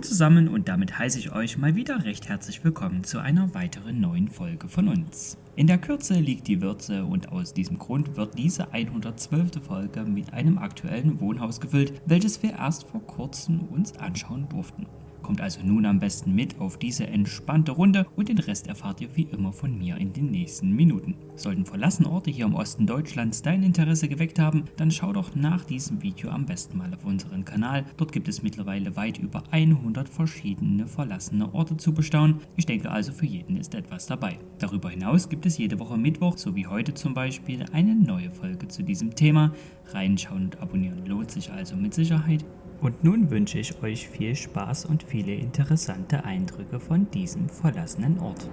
zusammen und damit heiße ich euch mal wieder recht herzlich willkommen zu einer weiteren neuen Folge von uns. In der Kürze liegt die Würze und aus diesem Grund wird diese 112. Folge mit einem aktuellen Wohnhaus gefüllt, welches wir erst vor kurzem uns anschauen durften. Kommt also nun am besten mit auf diese entspannte Runde und den Rest erfahrt ihr wie immer von mir in den nächsten Minuten. Sollten verlassene Orte hier im Osten Deutschlands dein Interesse geweckt haben, dann schau doch nach diesem Video am besten mal auf unseren Kanal. Dort gibt es mittlerweile weit über 100 verschiedene verlassene Orte zu bestaunen. Ich denke also für jeden ist etwas dabei. Darüber hinaus gibt es jede Woche Mittwoch, so wie heute zum Beispiel, eine neue Folge zu diesem Thema. Reinschauen und abonnieren lohnt sich also mit Sicherheit. Und nun wünsche ich euch viel Spaß und viele interessante Eindrücke von diesem verlassenen Ort.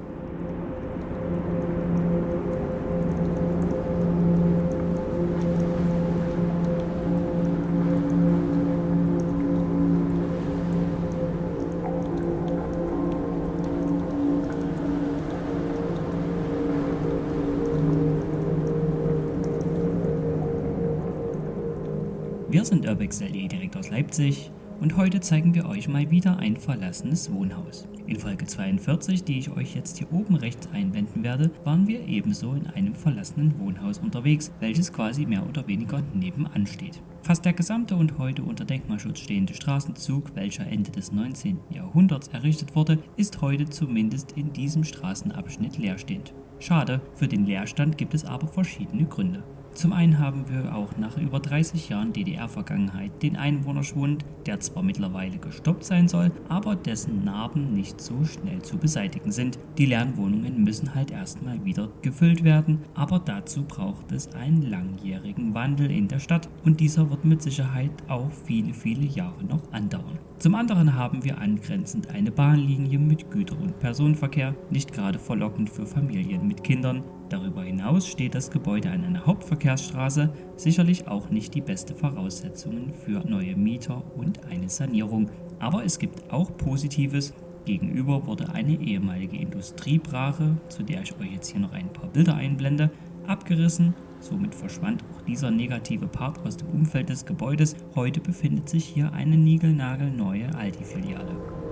Wir sind Urbex.de direkt aus Leipzig und heute zeigen wir euch mal wieder ein verlassenes Wohnhaus. In Folge 42, die ich euch jetzt hier oben rechts einblenden werde, waren wir ebenso in einem verlassenen Wohnhaus unterwegs, welches quasi mehr oder weniger nebenan steht. Fast der gesamte und heute unter Denkmalschutz stehende Straßenzug, welcher Ende des 19. Jahrhunderts errichtet wurde, ist heute zumindest in diesem Straßenabschnitt leerstehend. Schade, für den Leerstand gibt es aber verschiedene Gründe. Zum einen haben wir auch nach über 30 Jahren DDR-Vergangenheit den Einwohnerschwund, der zwar mittlerweile gestoppt sein soll, aber dessen Narben nicht so schnell zu beseitigen sind. Die leeren Wohnungen müssen halt erstmal wieder gefüllt werden, aber dazu braucht es einen langjährigen Wandel in der Stadt und dieser wird mit Sicherheit auch viele, viele Jahre noch andauern. Zum anderen haben wir angrenzend eine Bahnlinie mit Güter- und Personenverkehr, nicht gerade verlockend für Familien mit Kindern, Darüber hinaus steht das Gebäude an einer Hauptverkehrsstraße, sicherlich auch nicht die beste Voraussetzungen für neue Mieter und eine Sanierung. Aber es gibt auch Positives. Gegenüber wurde eine ehemalige Industriebrache, zu der ich euch jetzt hier noch ein paar Bilder einblende, abgerissen. Somit verschwand auch dieser negative Part aus dem Umfeld des Gebäudes. Heute befindet sich hier eine niegelnagelneue Aldi-Filiale.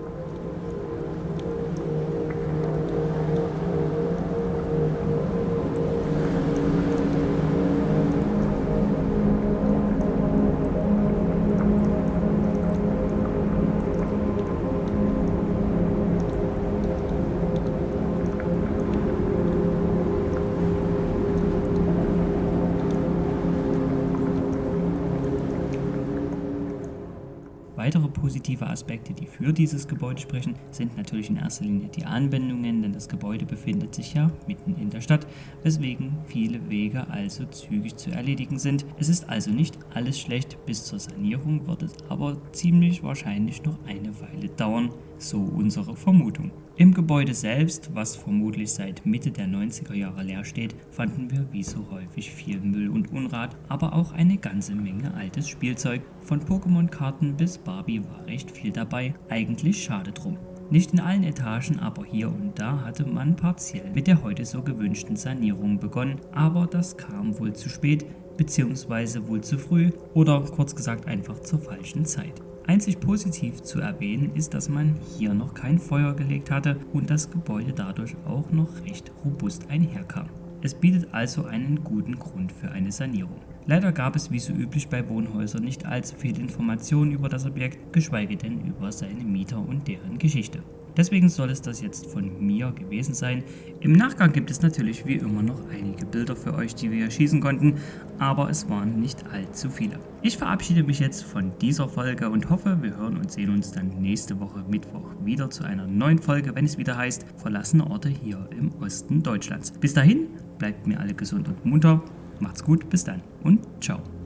Weitere positive Aspekte, die für dieses Gebäude sprechen, sind natürlich in erster Linie die Anwendungen, denn das Gebäude befindet sich ja mitten in der Stadt, weswegen viele Wege also zügig zu erledigen sind. Es ist also nicht alles schlecht, bis zur Sanierung wird es aber ziemlich wahrscheinlich noch eine Weile dauern, so unsere Vermutung. Im Gebäude selbst, was vermutlich seit Mitte der 90er Jahre leer steht, fanden wir wie so häufig viel Müll und Unrat, aber auch eine ganze Menge altes Spielzeug. Von Pokémon-Karten bis Barbie war recht viel dabei, eigentlich schade drum. Nicht in allen Etagen, aber hier und da hatte man partiell mit der heute so gewünschten Sanierung begonnen, aber das kam wohl zu spät, beziehungsweise wohl zu früh oder kurz gesagt einfach zur falschen Zeit. Einzig positiv zu erwähnen ist, dass man hier noch kein Feuer gelegt hatte und das Gebäude dadurch auch noch recht robust einherkam. Es bietet also einen guten Grund für eine Sanierung. Leider gab es wie so üblich bei Wohnhäusern nicht allzu viel Informationen über das Objekt, geschweige denn über seine Mieter und deren Geschichte. Deswegen soll es das jetzt von mir gewesen sein. Im Nachgang gibt es natürlich wie immer noch einige Bilder für euch, die wir schießen konnten, aber es waren nicht allzu viele. Ich verabschiede mich jetzt von dieser Folge und hoffe, wir hören und sehen uns dann nächste Woche Mittwoch wieder zu einer neuen Folge, wenn es wieder heißt Verlassene Orte hier im Osten Deutschlands. Bis dahin, bleibt mir alle gesund und munter, macht's gut, bis dann und ciao.